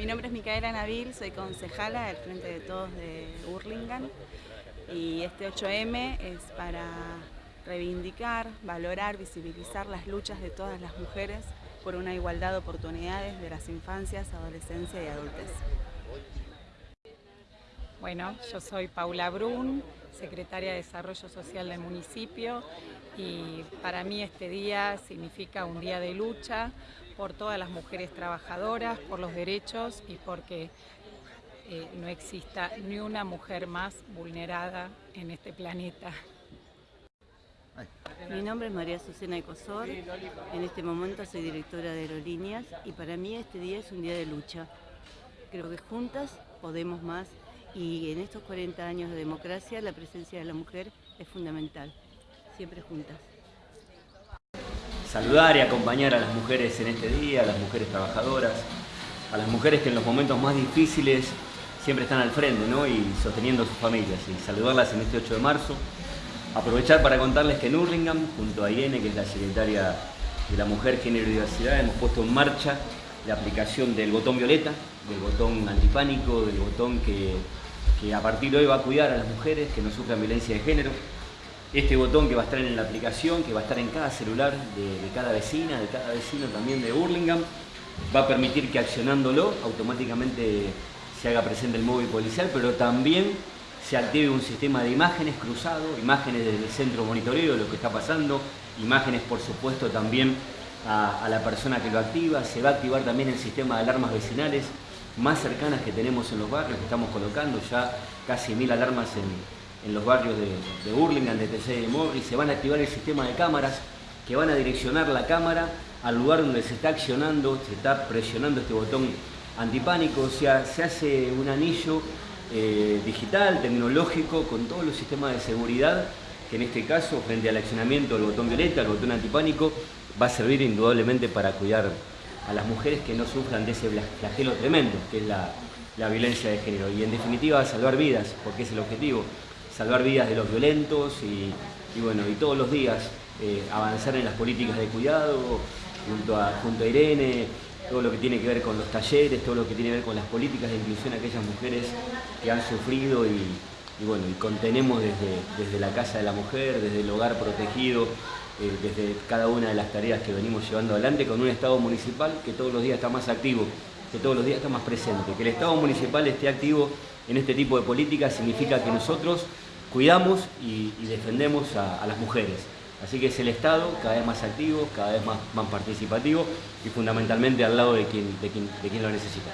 Mi nombre es Micaela Nabil, soy concejala del Frente de Todos de Hurlingham y este 8M es para reivindicar, valorar, visibilizar las luchas de todas las mujeres por una igualdad de oportunidades de las infancias, adolescencia y adultez. Bueno, yo soy Paula Brun, secretaria de Desarrollo Social del municipio y para mí este día significa un día de lucha por todas las mujeres trabajadoras, por los derechos y porque eh, no exista ni una mujer más vulnerada en este planeta. Mi nombre es María Susana Ecosor, en este momento soy directora de Aerolíneas y para mí este día es un día de lucha. Creo que juntas podemos más y en estos 40 años de democracia la presencia de la mujer es fundamental, siempre juntas. Saludar y acompañar a las mujeres en este día, a las mujeres trabajadoras, a las mujeres que en los momentos más difíciles siempre están al frente y sosteniendo sus familias y saludarlas en este 8 de marzo. Aprovechar para contarles que en Hurlingham, junto a Irene, que es la secretaria de la Mujer, Género y Diversidad, hemos puesto en marcha la aplicación del botón violeta, del botón antipánico, del botón que que a partir de hoy va a cuidar a las mujeres que no sufran violencia de género. Este botón que va a estar en la aplicación, que va a estar en cada celular de, cada vecina, de cada vecino también de Burlingame, va a permitir que accionándolo automáticamente se haga presente el móvil policial, pero también se active un sistema de imágenes cruzado, imágenes desde el centro monitoreo de lo que está pasando, imágenes por supuesto también a, a la persona que lo activa, se va a activar también el sistema de alarmas vecinales, más cercanas que tenemos en los barrios, que estamos colocando ya casi mil alarmas en, los barrios de, de Burlingame, de TC de Morris, se van a activar el sistema de cámaras que van a direccionar la cámara al lugar donde se está accionando, se está presionando este botón antipánico, o sea, se hace un anillo eh, digital, tecnológico, con todos los sistemas de seguridad, que en este caso, frente al accionamiento del botón violeta, el botón antipánico, va a servir indudablemente para cuidar a las mujeres que no sufran de ese flagelo tremendo, que es la, violencia de género. Y en definitiva, salvar vidas, porque es el objetivo, salvar vidas de los violentos y, bueno, y todos los días eh, avanzar en las políticas de cuidado, junto a, junto Irene, todo lo que tiene que ver con los talleres, todo lo que tiene que ver con las políticas de inclusión a aquellas mujeres que han sufrido y, bueno, y contenemos desde, desde la Casa de la Mujer, desde el hogar protegido, eh, desde cada una de las tareas que venimos llevando adelante con un Estado municipal que todos los días está más activo, que todos los días está más presente. Que el Estado municipal esté activo en este tipo de políticas significa que nosotros cuidamos y, defendemos a, las mujeres. Así que es el Estado cada vez más activo, cada vez más, participativo y fundamentalmente al lado de quien lo necesita.